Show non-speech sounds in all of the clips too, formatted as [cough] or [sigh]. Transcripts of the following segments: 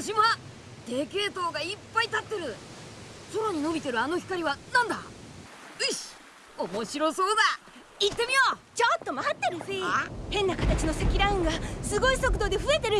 の島。でけえ塔がいっぱい立ってる。空に伸びてるあの光はなんだ。よし面白そうだ。行ってみよう。ちょっと待ってルフィ変な形の積乱雲がすごい速度で増えてる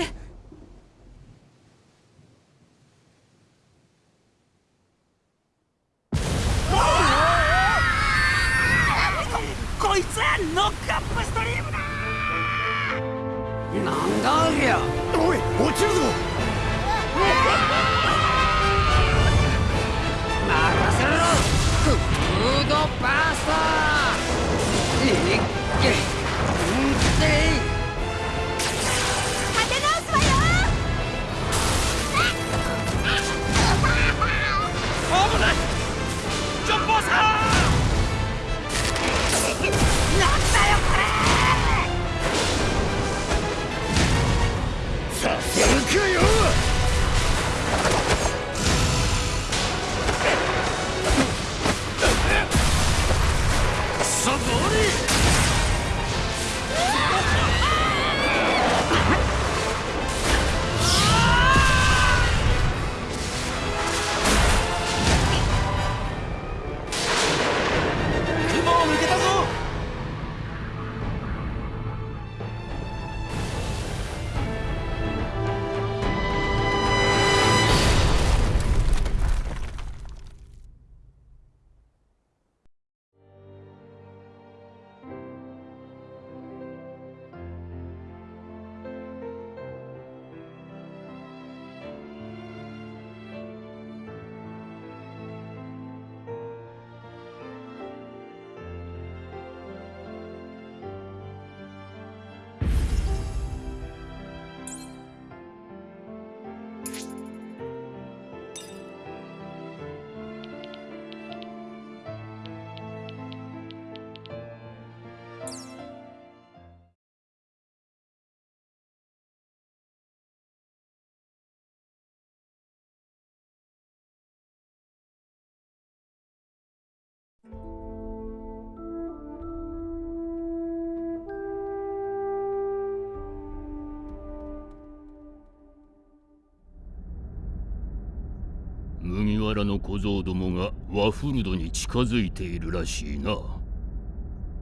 麦わらの小僧どもがワフルドに近づいているらしいな。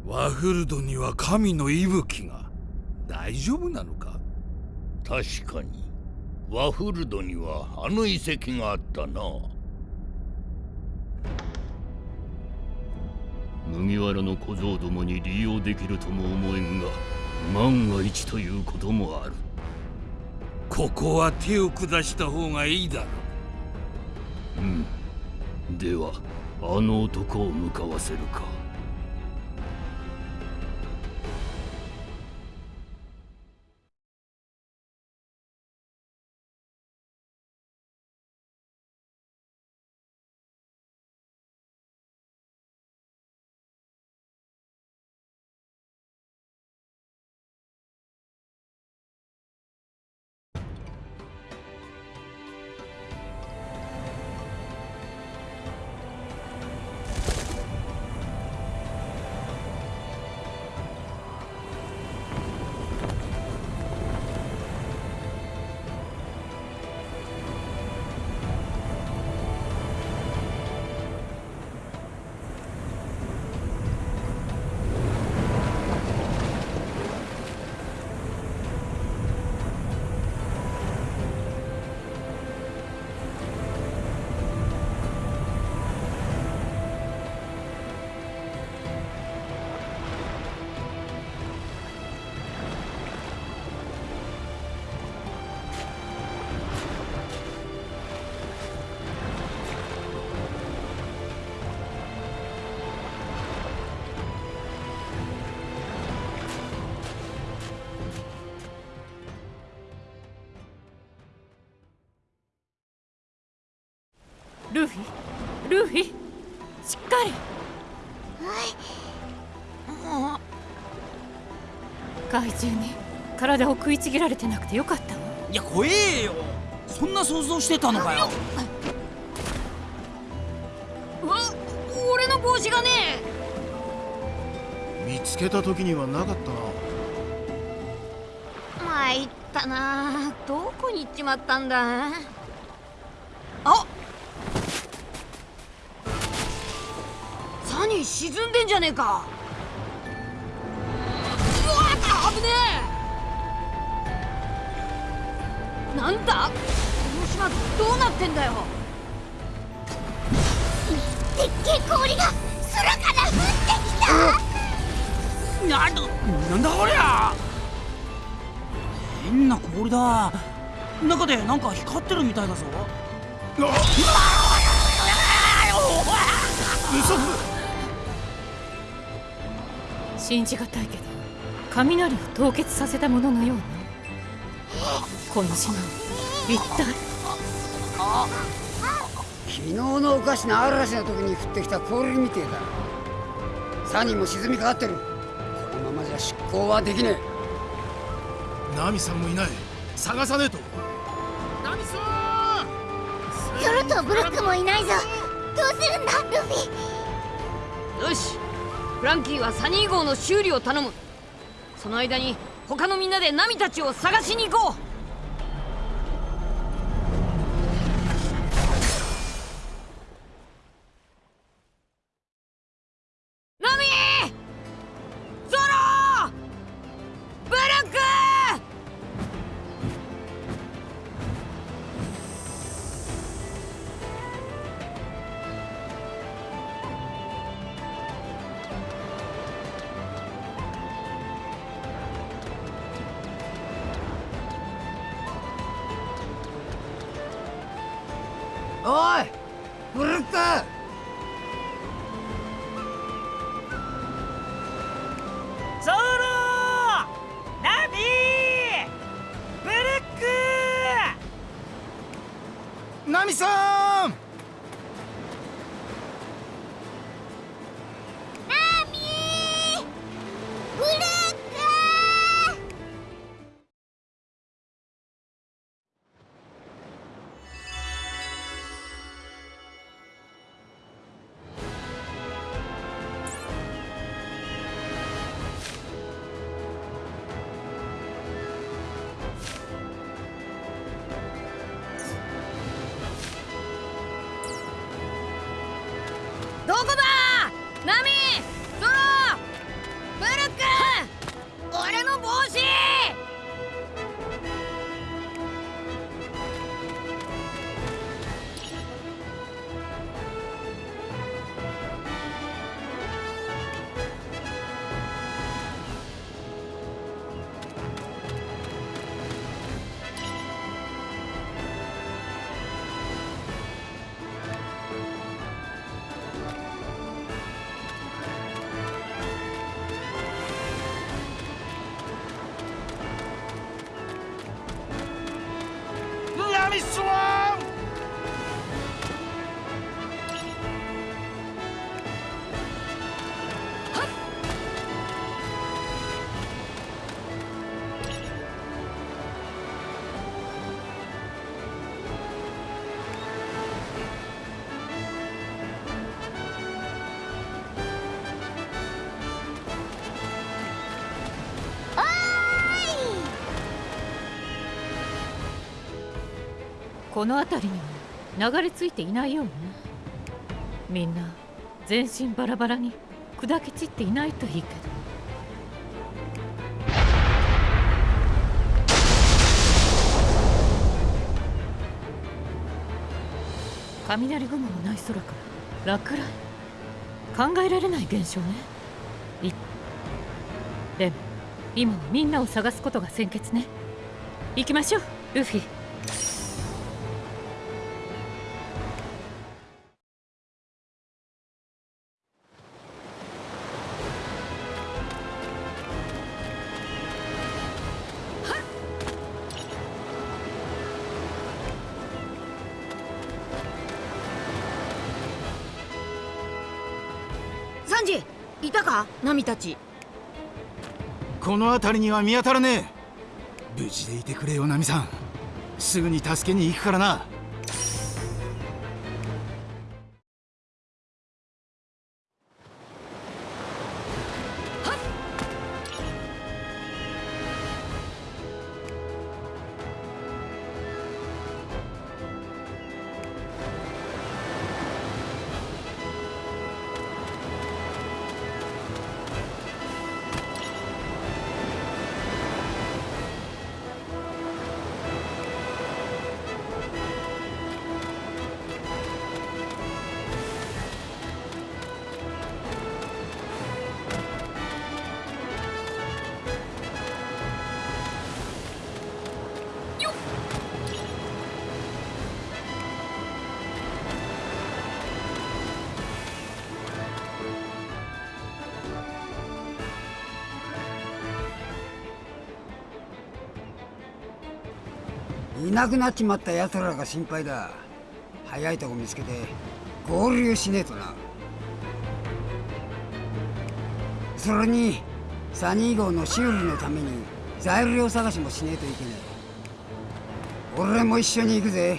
ワフルドには神の息吹が。大丈夫なのか？確かに。ワフルドにはあの遺跡があったな麦わらの小僧どもに利用できるとも思えんが万が一ということもある。ここは手を下した方がいいだろう。うん。ではあの男を向かわせるか。ルフィ？ルフィ？しっかり。怪獣に体を食いちぎられてなくてよかったわいや怖えよ。そんな想像してたのかよ。わ俺の帽子がね。見つけた時にはなかったな。ま参ったな。どこに行っちまったんだ沈んでんじゃねえか。うわ危ねえ。なんだ？この島どうなってんだよ。でっけえ氷が空から降ってきた。なんだなんだこりゃ。変な氷だ。中でなんか光ってるみたいだぞ信じがたいけど雷を凍結させたもののようなこの島一体？昨日のおかしな嵐の時に降ってきた氷みてえだサニーも沈みかかってる。このままじゃ執行はできねえ。ナミさんもいない。探さねえと。ゾロとブルックもいないぞ。どうするんだルフィ？よしフランキーはサニー号の修理を頼む。その間に他のみんなでナミたちを探しに行こう。ナミこの辺りには流れ着いていないようね。みんな全身バラバラに砕け散っていないといいけど。雷雲のない空から落雷。考えられない現象ね。いでも今はみんなを探すことが先決ね。行きましょうルフィ。神たち。この辺りには見当たらねえ。無事でいてくれよナミさん。すぐに助けに行くからな。いなくなっちまった奴らが心配だ。早いとこ見つけて合流しねえとな。それにサニー号の修理のために材料探しもしねえといけねえ。俺も一緒に行くぜ。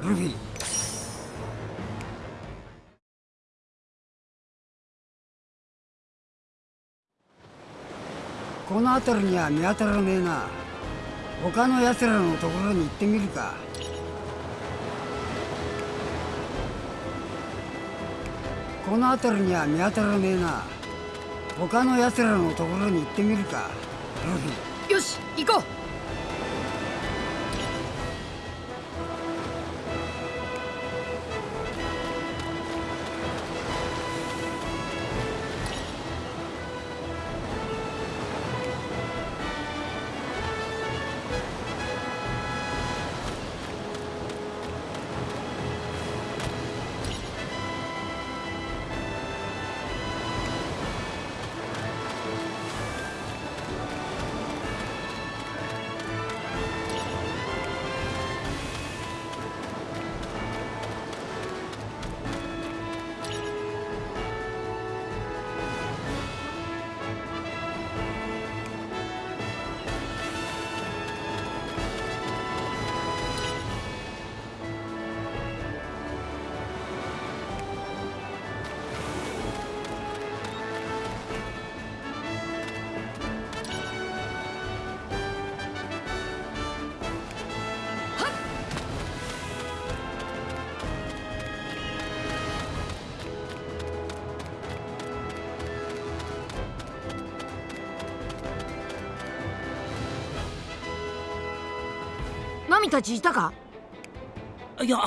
ルフィ。この辺りには見当たらねえな。他の奴らのところに行ってみるか。この辺りには見当たらねえな。他の奴らのところに行ってみるかルフィよし行こう。ナミたちいたか？いや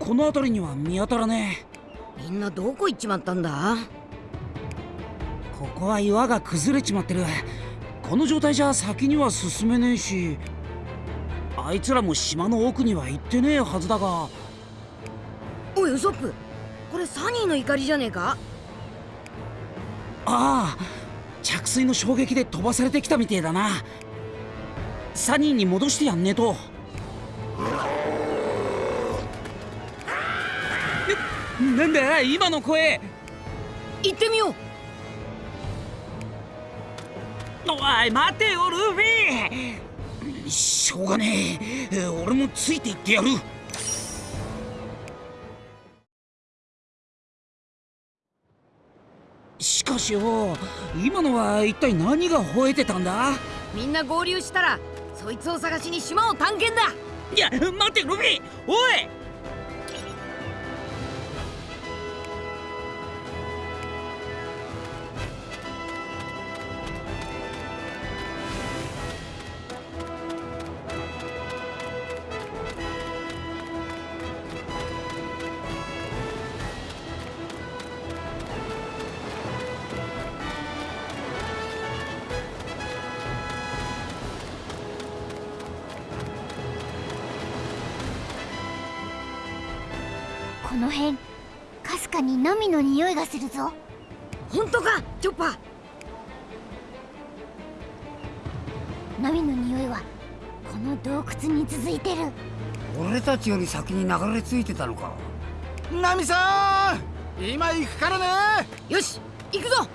この辺りには見当たらねみんなどこ行っちまったんだ？えここは岩が崩れちまってる。この状態じゃ先には進めねえしあいつらも島の奥には行ってねえはずだが。おいウソップ。これサニーの怒りじゃねえか？ああ着水の衝撃で飛ばされてきたみてえだな。サニーに戻してやんねえとななんだ今の声？行ってみよう。おい待てよルフィしょうがねえ。俺もついていってやる。しかしよ今のは一体何が吠えてたんだ？みんな合流したらそいつを探しに島を探検だいや待ってルフィおい！この辺かすかにナミの匂いがするぞ。本当かチョッパー。ナミの匂いはこの洞窟に続いてる。俺たちより先に流れ着いてたのか。ナミさん今行くからね。よし行くぞ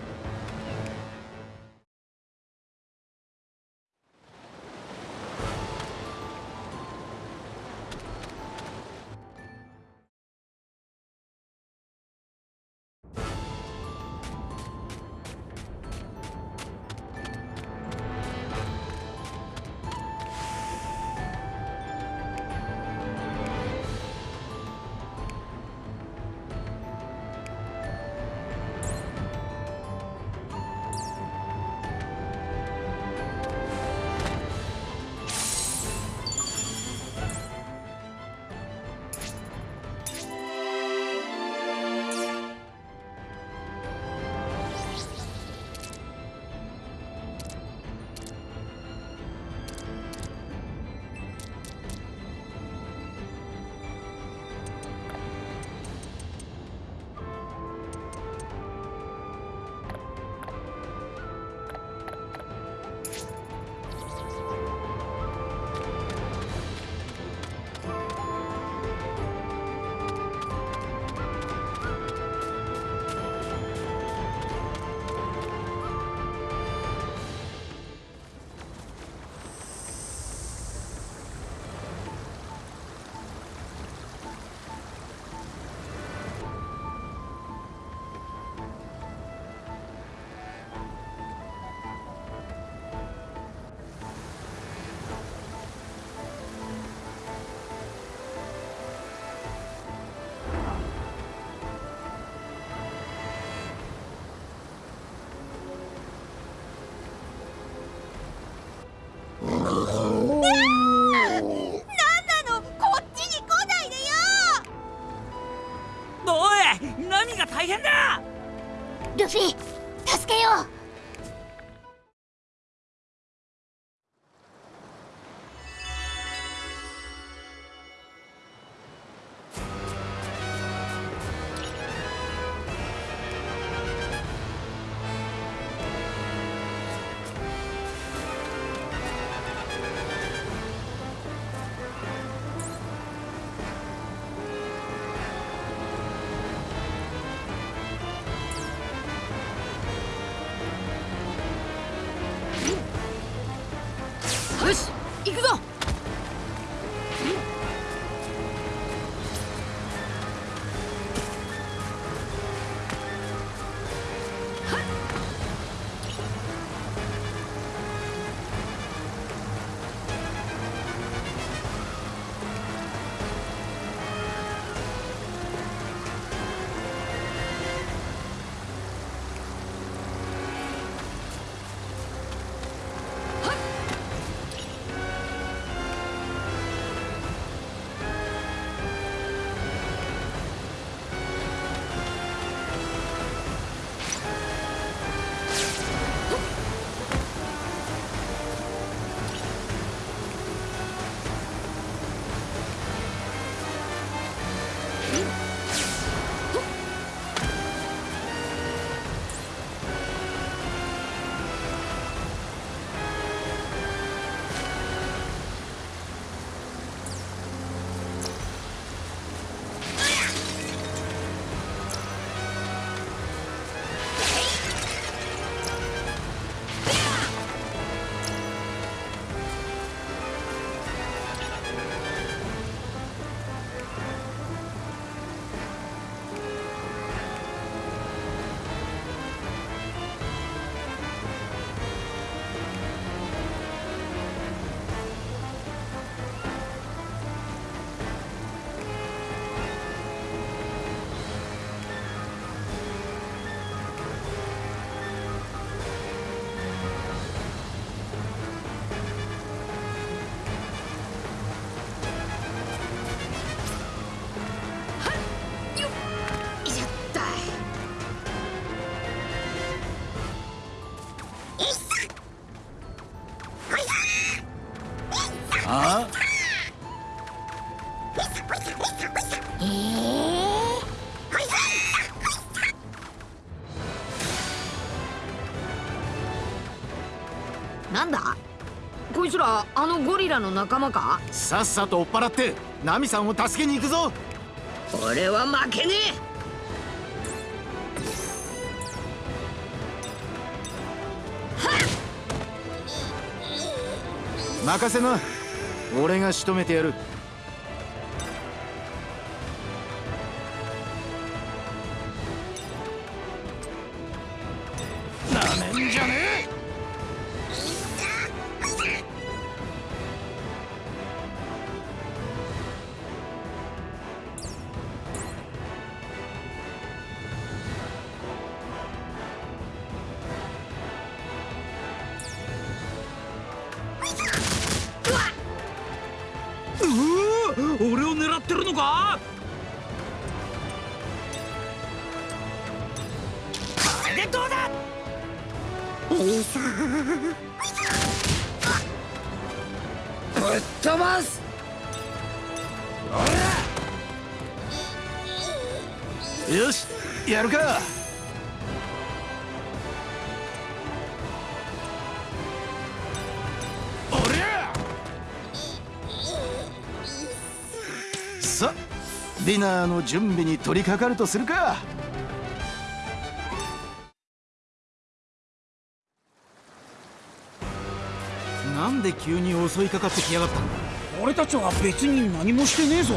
なんだ？こいつらあのゴリラの仲間か？さっさと追っ払ってナミさんを助けに行くぞ。俺は負けね任せな。俺が仕留めてやるこれでどうだぶっ飛ばす。よしやるか。おりゃ。さディナーの準備に取り掛かるとするか。なんで急に襲いかかってきやがった？んだ俺たちは別に何もしてねえぞ。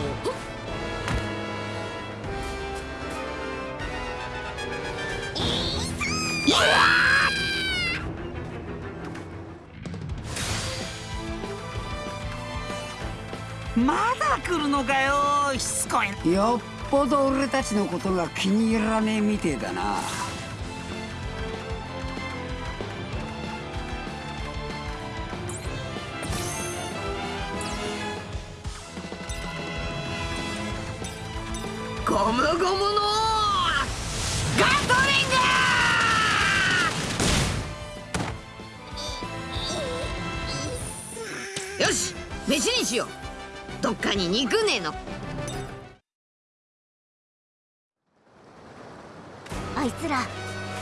まだ来るのかよしつこいよっぽど俺たちのことが気に入らねえみてえだなゴムゴムのガトリングよし飯にしよう。どっかに肉ねえの。あいつら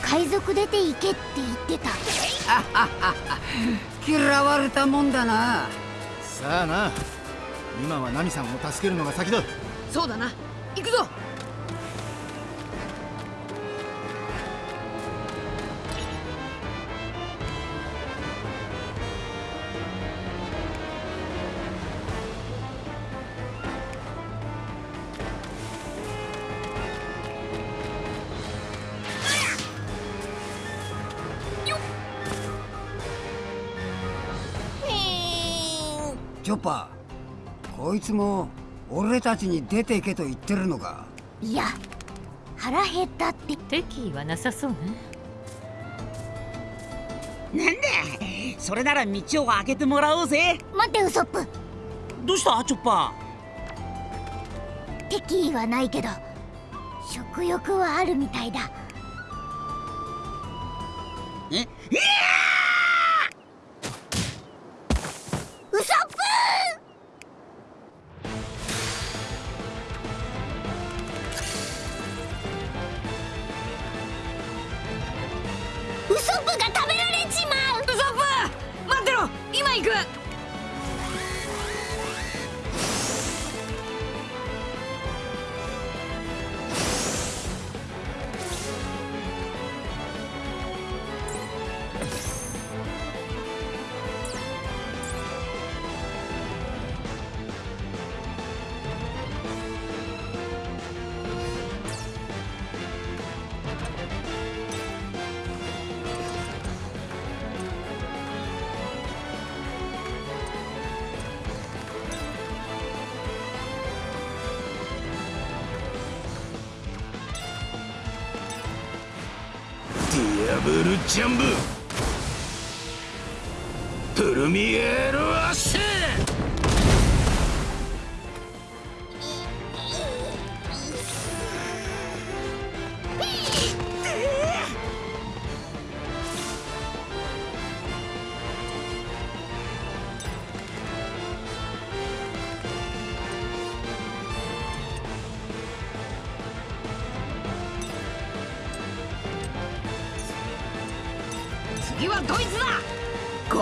海賊出て行けって言ってた。嫌われたもんだな。さあな。今はナミさんを助けるのが先だ。そうだな。くぞ。チョッパーこいつも俺たちに出ていけと言ってるのか？いや腹減ったって。敵意はなさそうね。なんだそれなら道を開けてもらおうぜ。待ってウソップ。どうした？チョッパ敵意はないけど食欲はあるみたいだ。ーえ？ウ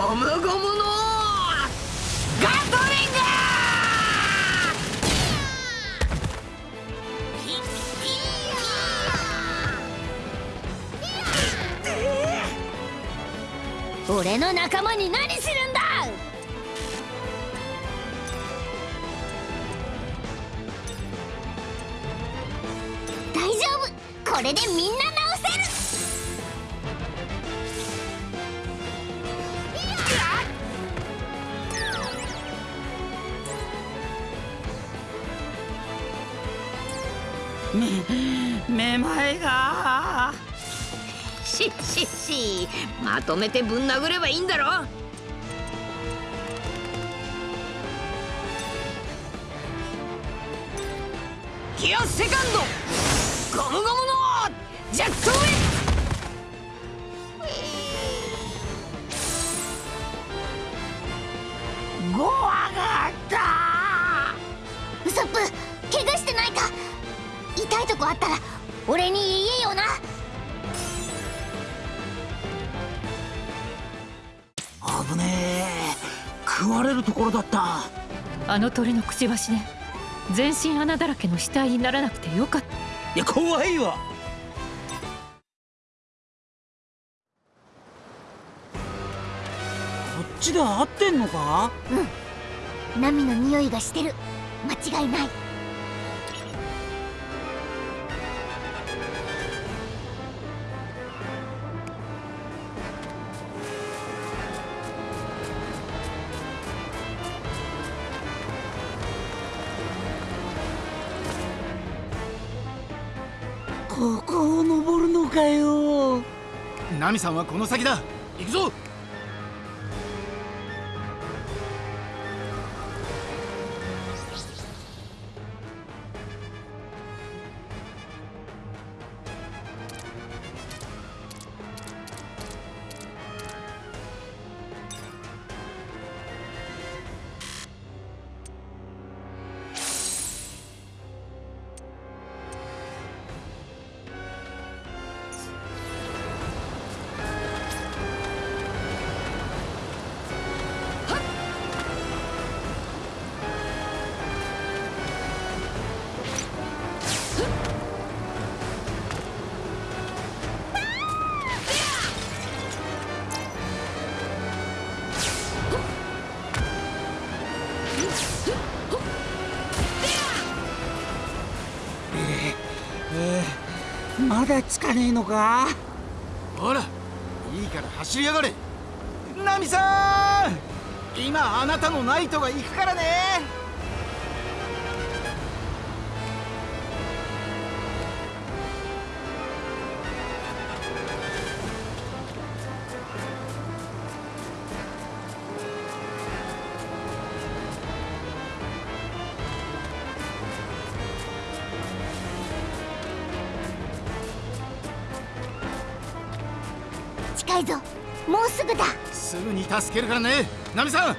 ゴムゴムのガトリング俺の仲間に何するんだ。大丈夫これでみんな前がしっしっし。まとめてぶん殴ればいいんだろ。ギアセカンド。ゴムゴムのジェットの鳥のくちばしで全身穴だらけの死体にならなくてよかった。いや怖いわ。こっちで合ってんのか？ナミの匂いがしてる。間違いないナミさんはこの先だ。行くぞ。ー、まだつかねえのか？ほらいいから走りやがれ。ナミさん今あなたのナイトが行くからね。助けるからね。ナミさん！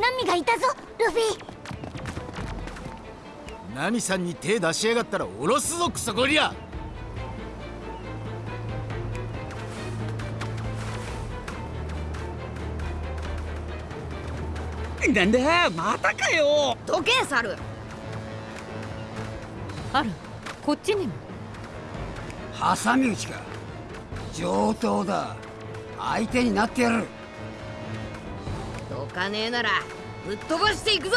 ナミがいたぞルフィ。ナミさんに手出しやがったらおろすぞクソゴリラ。なんだまたかよ。どけ猿。あらこっちにも。挟み撃ちか。上等だ。相手になってやる。どかねえならぶっ飛ばしていくぞ。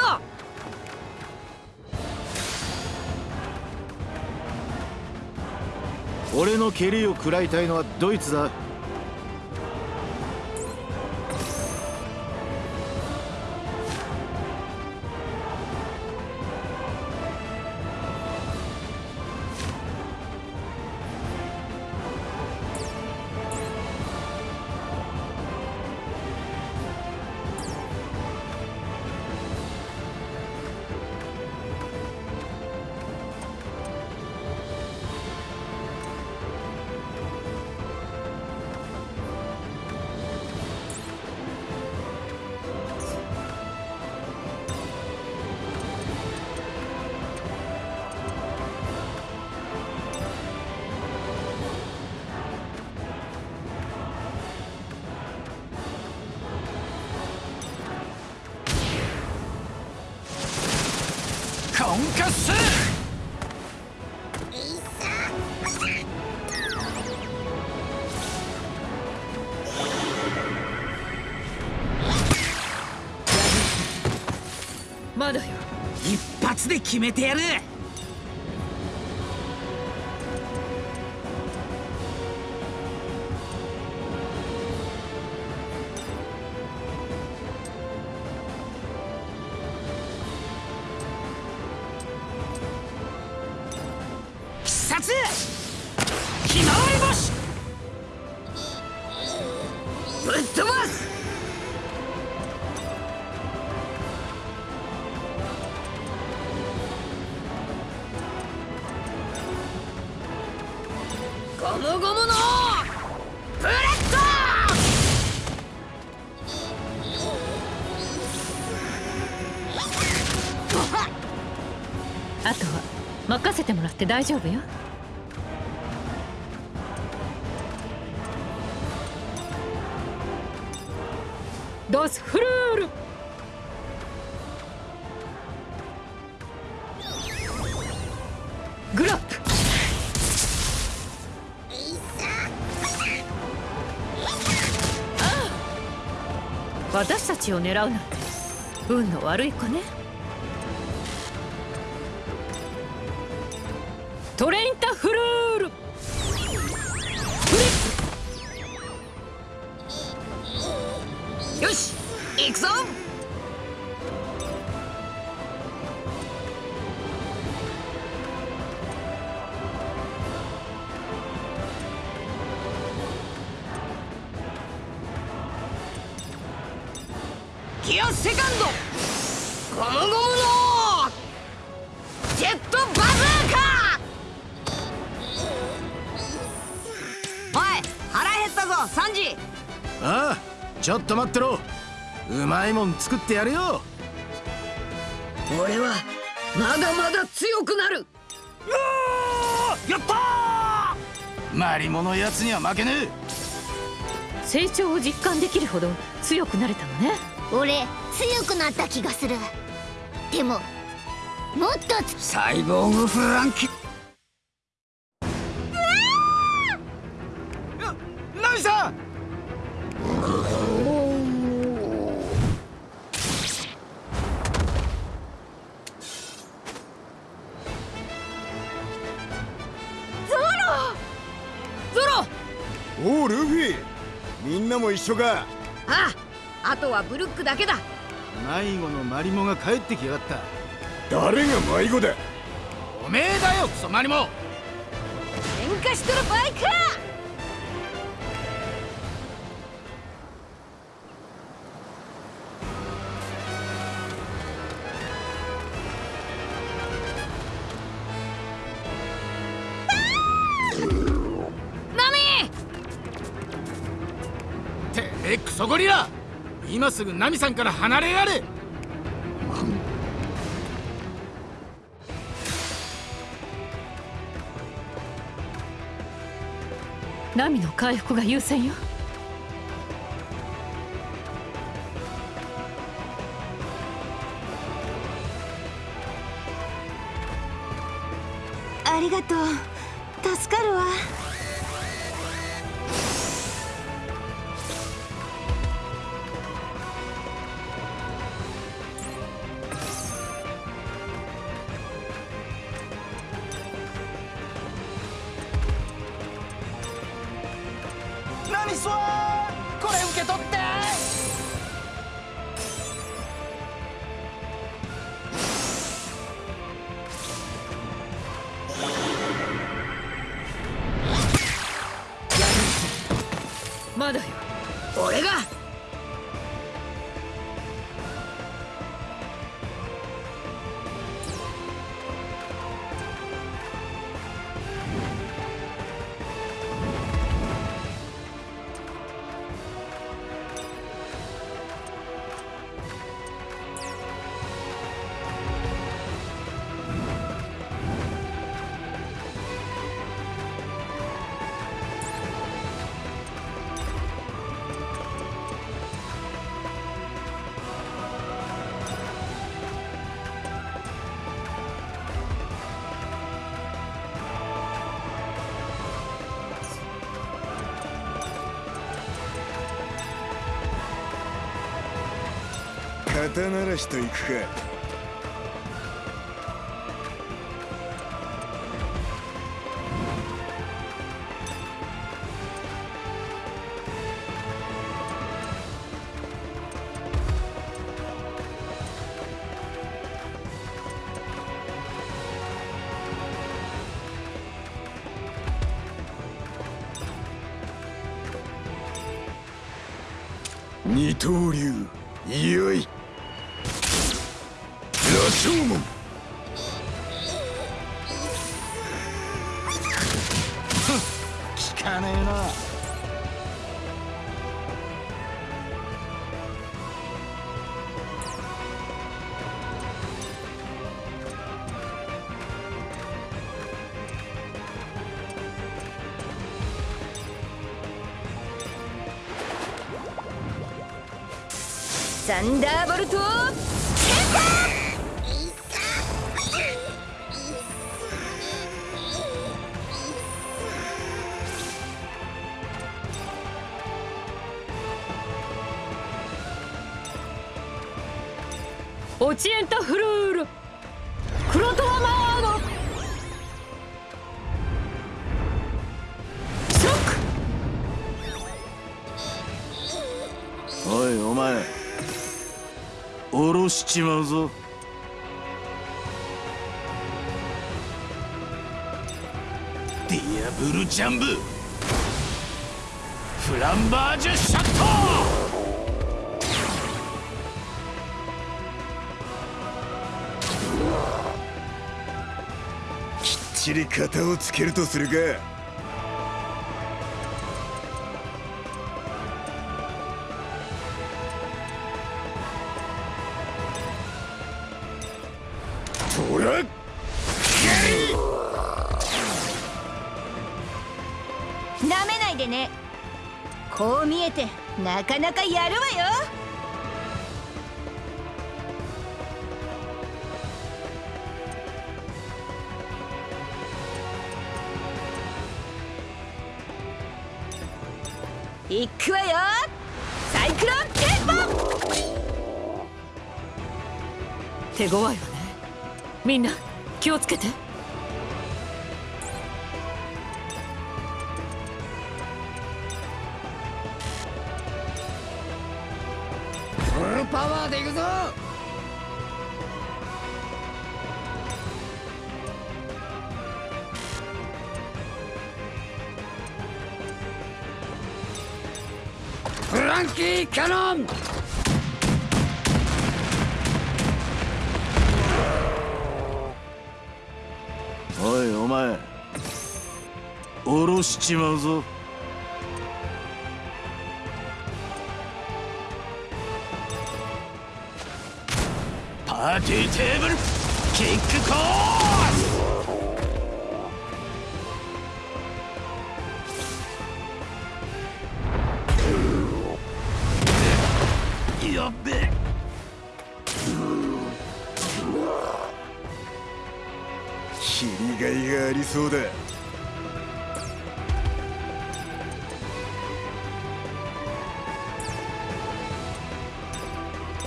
俺の蹴りを食らいたいのはドイツだ。で決めてやる。ひまわり星って大丈夫よ。ドスフルール。グラップ。ああ。私たちを狙うなんて運の悪い子ね。と待ってろ。うまいもん作ってやるよ。俺はまだまだ強くなる。やったマリモのやつには負けねえ成長を実感できるほど強くなれたのね。俺強くなった気がする。でももっとつサイボーグフランキ一緒か。あああとはブルックだけだ。迷子のマリモが帰ってきやがった。誰が迷子だ。おめえだよクソマリモ。喧嘩しとる場合か今すぐナミさんから離れられナミの回復が優先よ。肩慣らしといくか。二刀流。おいお前下ろしちまうぞ。ディアブルジャンブ。フランバージュシャット。きっちり型をつけるとするか。なかなかやるわよ。いくわよ。サイクロンテンポ手強いわね。みんな気をつけて。ランキーキャノンおいお前下ろしちまうぞ。パーティーテーブルキックコーやっべ。え切りがいがありそうだ。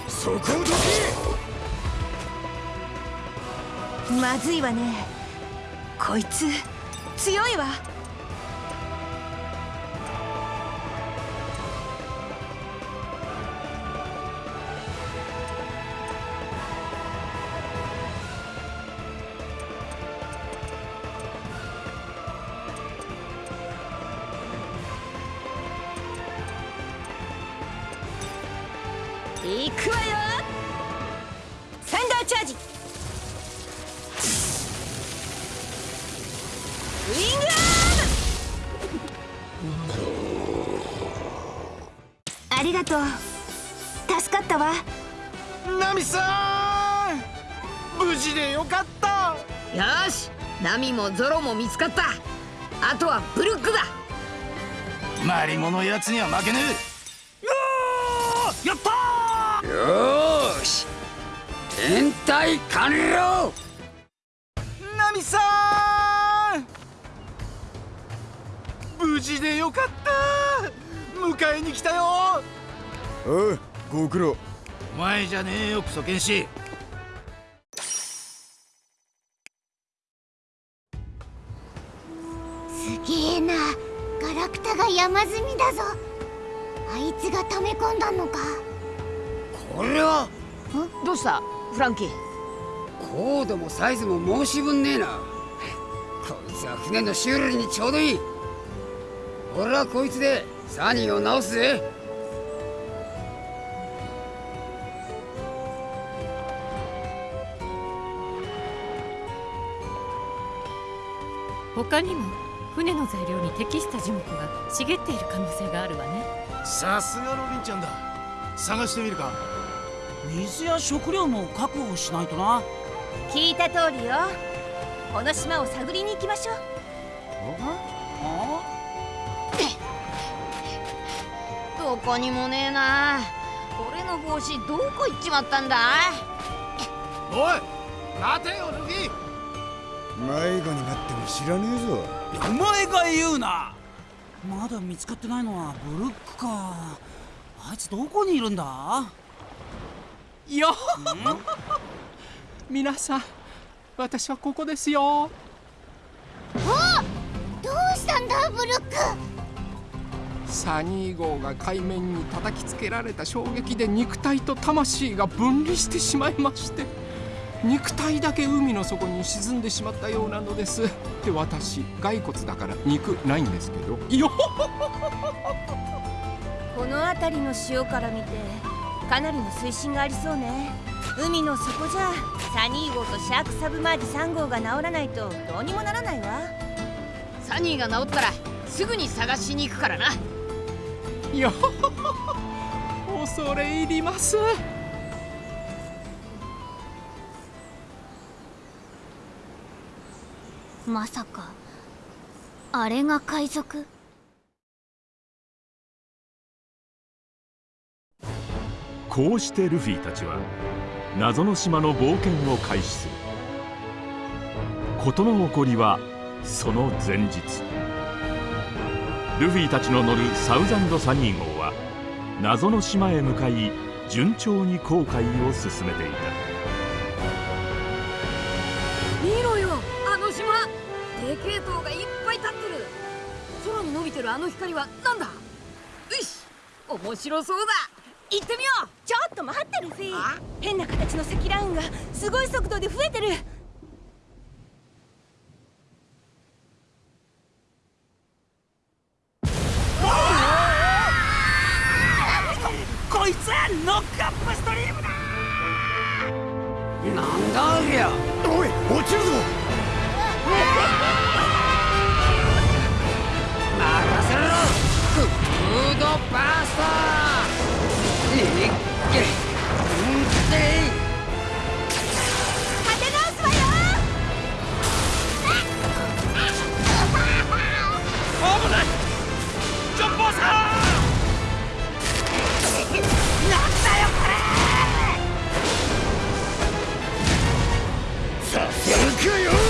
そこをどけ。まずいわね。こいつ強いわ見つかった。あとはブルックだ。マリモのやつには負けねやったよーし。天体完了。えナミさん！無事でよかった迎えに来たよおうご苦労。お前じゃねえよクソ剣士フランキー。高度もサイズも申し分ねえな。こいつは船の修理にちょうどいい。俺はこいつでサニーを直すぜ。他にも船の材料に適した樹木が茂っている可能性があるわね。さすがロビンちゃんだ。探してみるか水や食料も確保しないとな。聞いた通りよ。この島を探りに行きましょう。あ [coughs] どこにもねえな。俺の帽子どこ行っちまったんだおい待てよルギ迷子になっても知らねえぞ。お前が言うな。まだ見つかってないのはブルックか。あいつどこにいるんだ？よ。皆さん私はここですよ。どうしたんだブルック。サニー号が海面に叩きつけられた衝撃で肉体と魂が分離してしまいまして肉体だけ海の底に沈んでしまったようなのです。で私骸骨だから肉ないんですけど。よ [laughs] この辺りの潮から見てかなりの水深がありそうね。海の底じゃ。サニー号とシャークサブマージ3号が治らないとどうにもならないわ。サニーが治ったらすぐに探しに行くからな。よ恐れ入ります。まさかあれが海賊？こうしてルフィたちは謎の島の冒険を開始する。事の起こりはその前日。ルフィたちの乗るサウザンド・サニー号は謎の島へ向かい順調に航海を進めていた。見ろよあの島。でけえ塔がいっぱい立ってる。空に伸びてるあの光はなんだ？よし面白そうだ。行ってみよう。ちょっと待ってルフィ変な形の積乱雲がすごい速度で増えてる。こいつはノックアップストリームだ！なんだありゃ。おい落ちるぞ。任せろ。フードバーで立て直すわよ [laughs]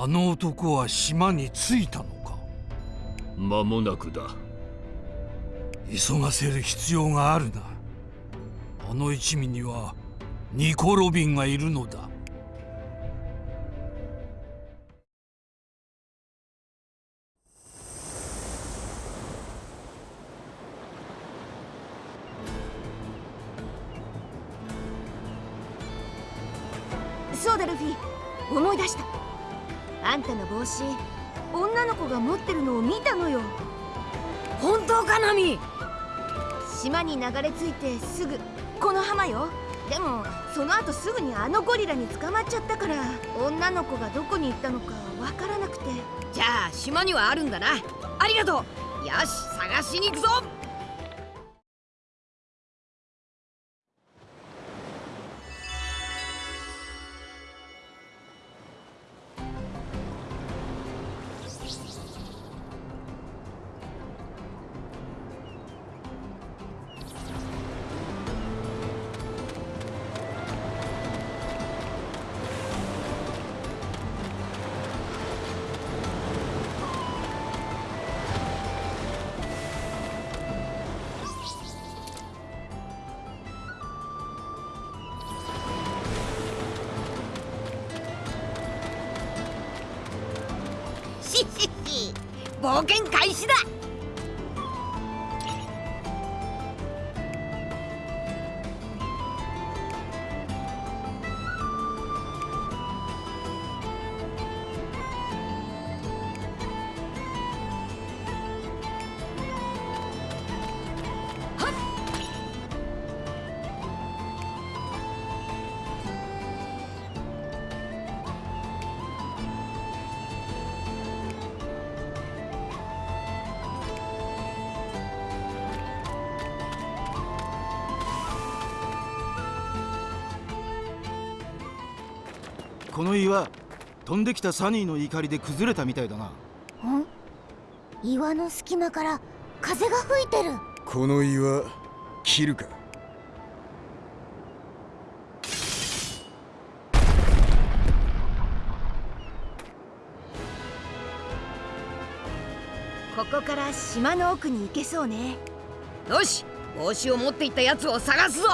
あの男は島に着いたのか？間もなくだ。急がせる必要があるな。あの一味にはニコ・ロビンがいるのだ。そうだルフィ。思い出したあんたの帽子女の子が持ってるのを見たのよ。本当かナミ島に流れ着いてすぐ。この浜よ。でもその後すぐにあのゴリラに捕まっちゃったから女の子がどこに行ったのかわからなくて。じゃあ島にはあるんだな。ありがとう。よし探しに行くぞ飛んできたサニーの怒りで崩れたみたいだな。ん？岩の隙間から風が吹いてる。この岩切るか？ここから島の奥に行けそうね。よし帽子を持っていったやつを探すぞ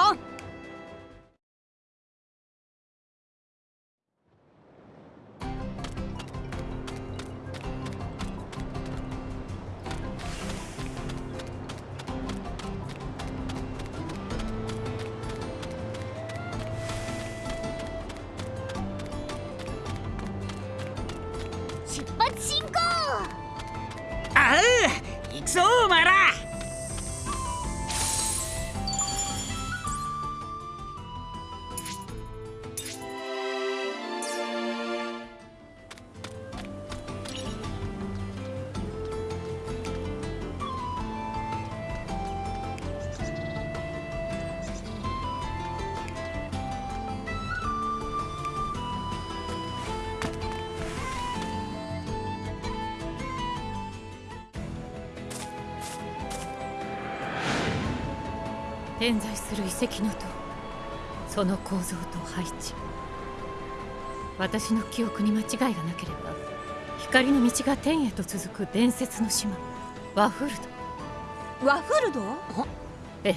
在する遺跡の塔その構造と配置私の記憶に間違いがなければ光の道が天へと続く伝説の島ワフルド。ワフルド？ええ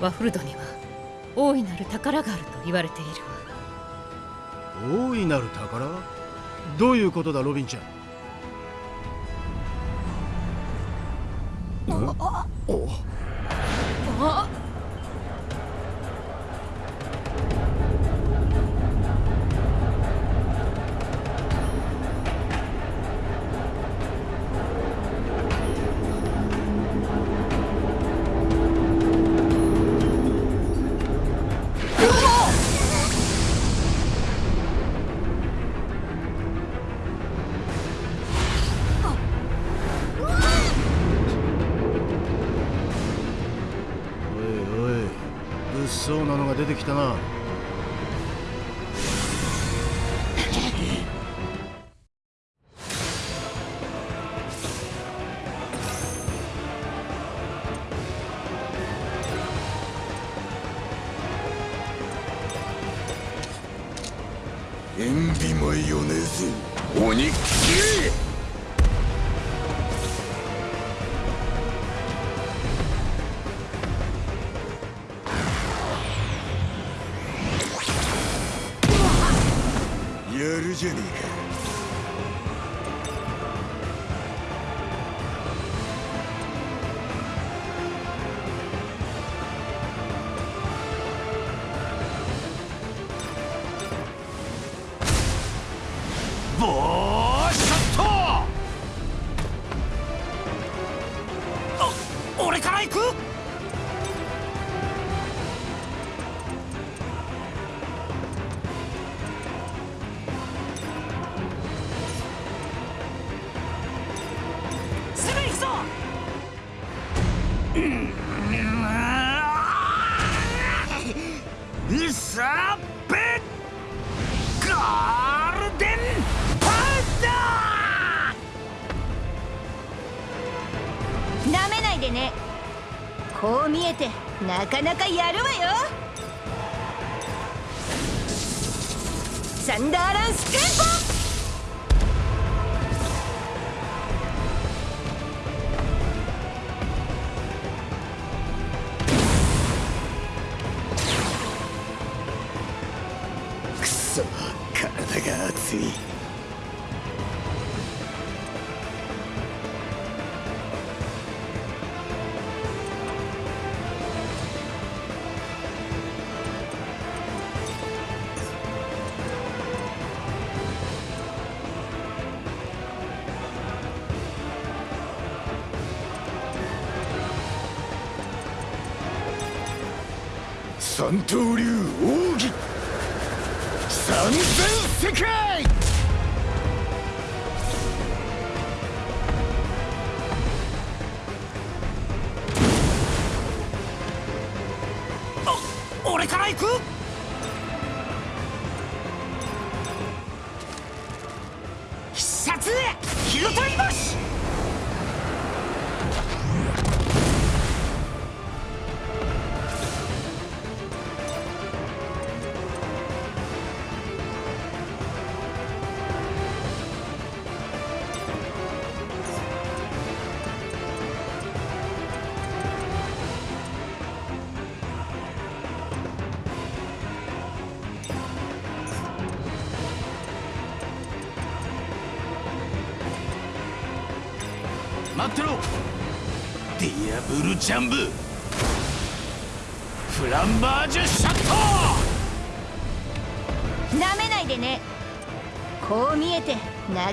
ワフルドには大いなる宝があると言われているわ。大いなる宝？どういうことだロビンちゃんなやるなかなかやるわよ。サンダーランステ三刀流奥義三千世界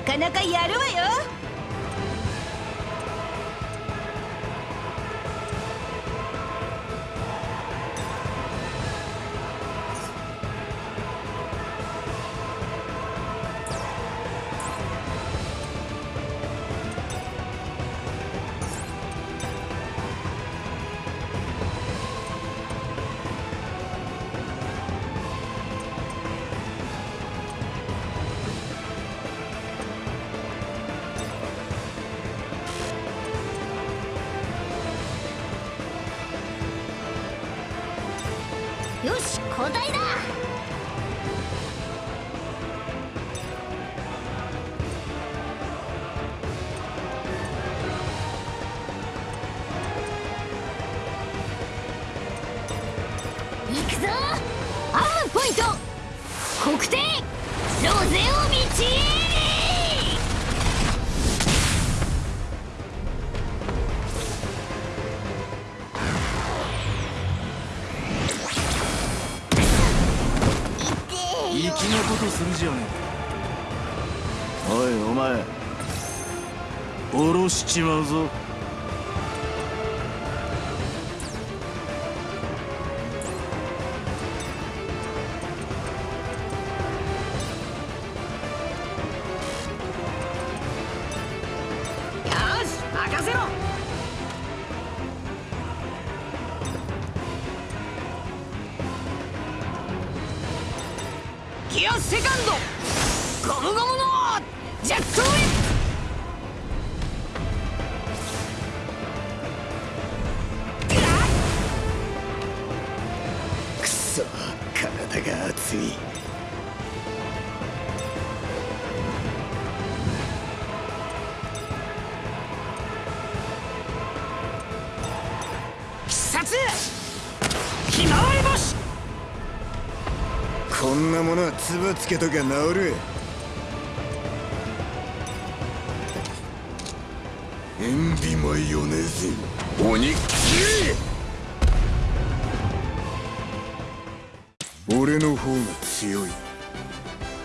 なかなかやるわよね。おいお前下ろしちまうぞ。なものは粒つけときゃ治る。塩ビマヨネーズ鬼っきり俺の方が強い。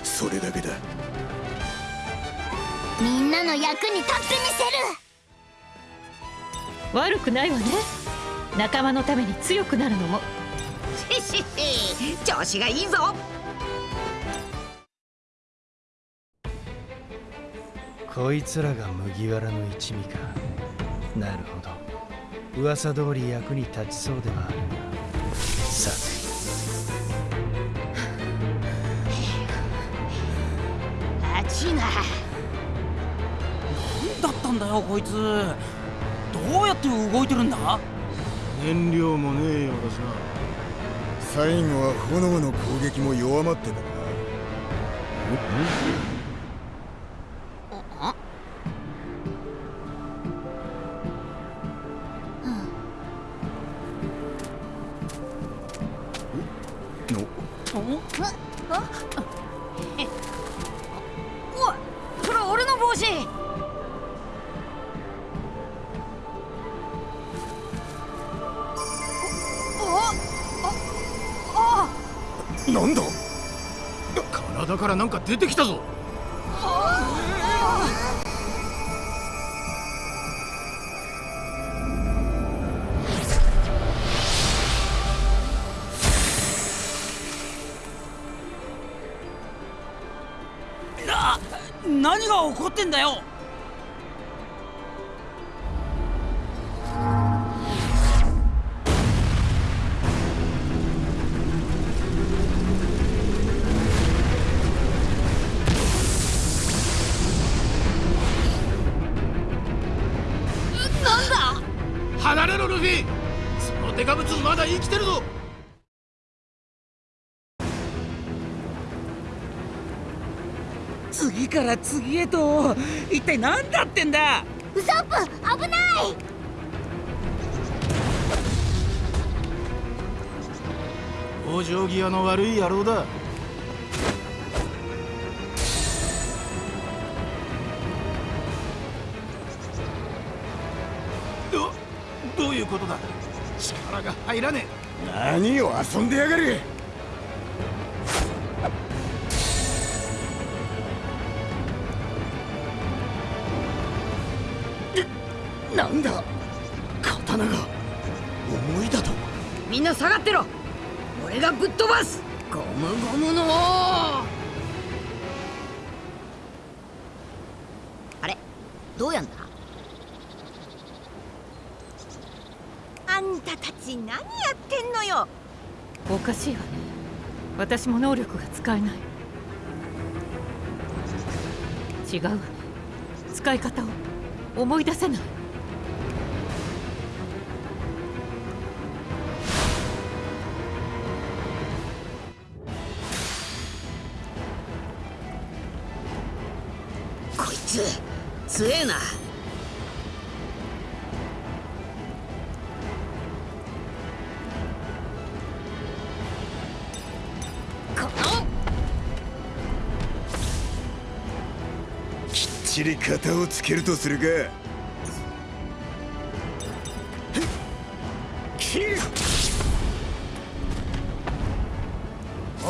それだけだ。みんなの役に立ってみせる。悪くないわね。仲間のために強くなるのも。調子がいいぞこいつらが麦わらの一味か。なるほど。噂通り役に立ちそうではあるがさあちいなだったんだよこいつ。どうやって動いてるんだ？燃料もねえようだしな最後は炎の攻撃も弱まってたな出てきたぞ。な何が起こってんだよ。次から次へと。一体何だってんだ？ウソップ危ない！往生際の悪い野郎だ。どどういうことだ？力が入らね何を遊んでやがるってろ。俺がぶっ飛ばす。ゴムゴムのあれ？どうやんだ？あんたたち何やってんのよ？おかしいわね。私も能力が使えない。違う。使い方を思い出せない。強えな。この。きっちり型をつけるとするか。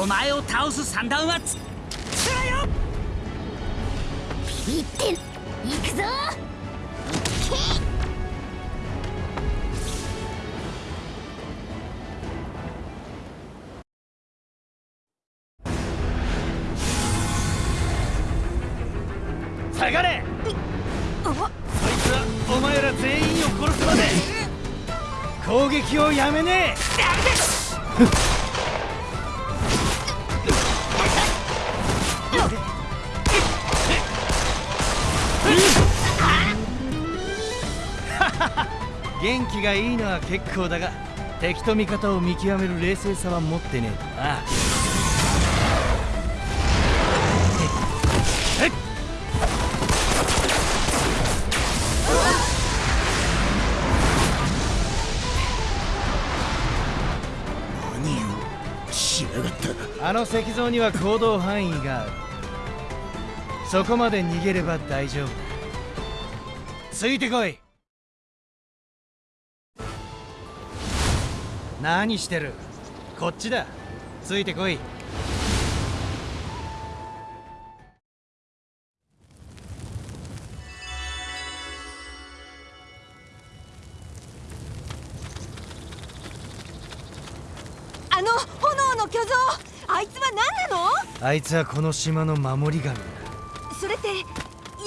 お前を倒す三段はつつらよぞ。下がれ。そいつはお前ら全員を殺すまで攻撃をやめねえ [laughs] 元気がいいのは結構だが敵と味方を見極める冷静さは持ってねえ。となあの石像には行動範囲がある。そこまで逃げれば大丈夫。だついてこい何してる？こっちだ。ついてこい。あの炎の巨像あいつは何なの？あいつはこの島の守り神だ。それってや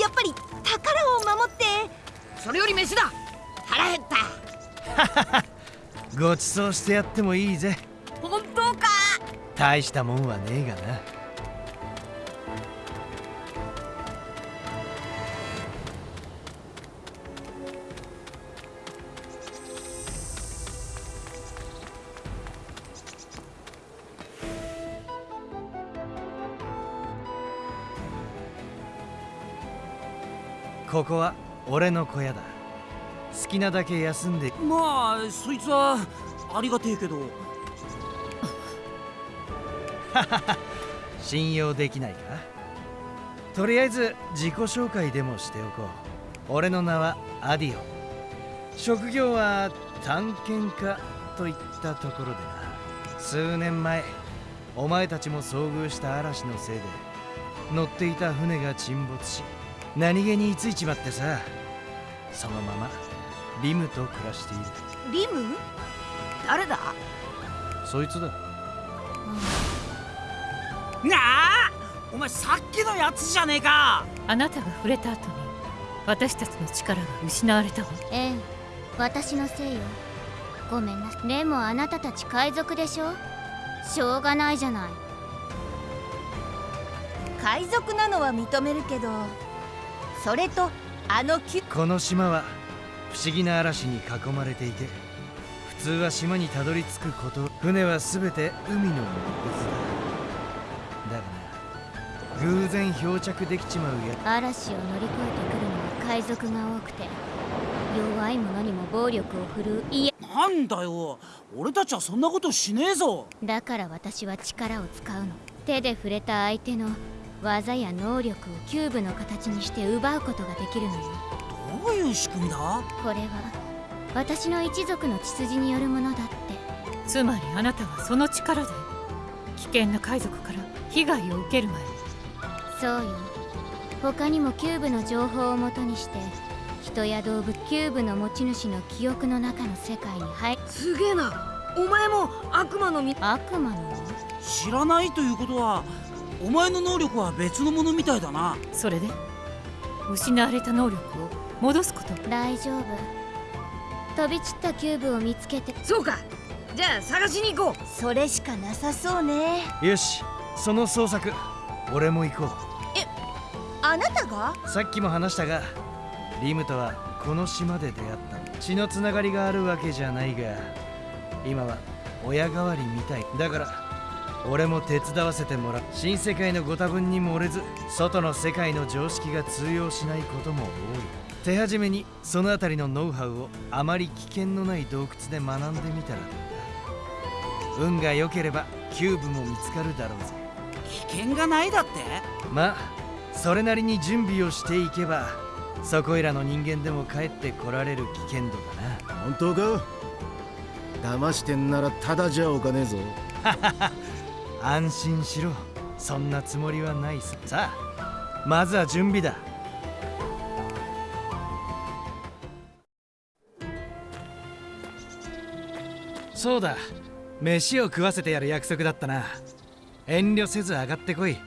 っぱり宝を守ってそれより飯だ。腹減った [laughs] ごちそうしてやってもいいぜ。本当か？大したもんはねえがな。ここは俺の小屋だ。好きなだけ休んで。まあそいつはありがてえけど。[laughs] 信用できないか。とりあえず自己紹介でもしておこう。俺の名はアディオ。職業は探検家といったところでな。数年前お前たちも遭遇した嵐のせいで乗っていた船が沈没し何気に居ついちまってさ。そのままリムと暮らしている。リム？誰だ？そいつだ。なあお前さっきのやつじゃねえか。あなたが触れた後に私たちの力が失われたわ。ええ私のせいよ。ごめんな。でもあなたたち海賊でしょ？しょうがないじゃない。海賊なのは認めるけどそれとあのキュこの島は不思議な嵐に囲まれていて普通は島にたどり着くこと船は全て海の水だだがな偶然漂着できちまうや嵐を乗り越えてくるのは海賊が多くて弱い者にも暴力を振るういえなんだよ俺たちはそんなことしねえぞ。だから私は力を使うの。手で触れた相手の技や能力をキューブの形にして奪うことができるのよ。どういう仕組みだ？これは私の一族の血筋によるものだって。つまりあなたはその力で危険な海賊から被害を受ける前。にそうよ。他にもキューブの情報をもとにして人や動物キューブの持ち主の記憶の中の世界に入すげえな。お前も悪魔の実。悪魔の？知らないということはお前の能力は別のものみたいだな。それで？失われた能力を戻すこと。大丈夫。飛び散ったキューブを見つけて。そうか。じゃあ探しに行こう。それしかなさそうね。よし。その捜索。俺も行こう。えあなたが？さっきも話したがリムとはこの島で出会った。血のつながりがあるわけじゃないが今は親代わりみたい。だから俺も手伝わせてもらう。新世界のご多分に漏れず外の世界の常識が通用しないことも多い手始めにその辺りのノウハウをあまり危険のない洞窟で学んでみたら運が良ければキューブも見つかるだろうぜ。危険がないだって？まあそれなりに準備をしていけばそこいらの人間でも帰ってこられる危険度だな。本当か？騙してんならただじゃおかねえぞ。[laughs] 安心しろ。そんなつもりはないさ。さあまずは準備だそうだ。飯を食わせてやる約束だったな。遠慮せず上がってこい。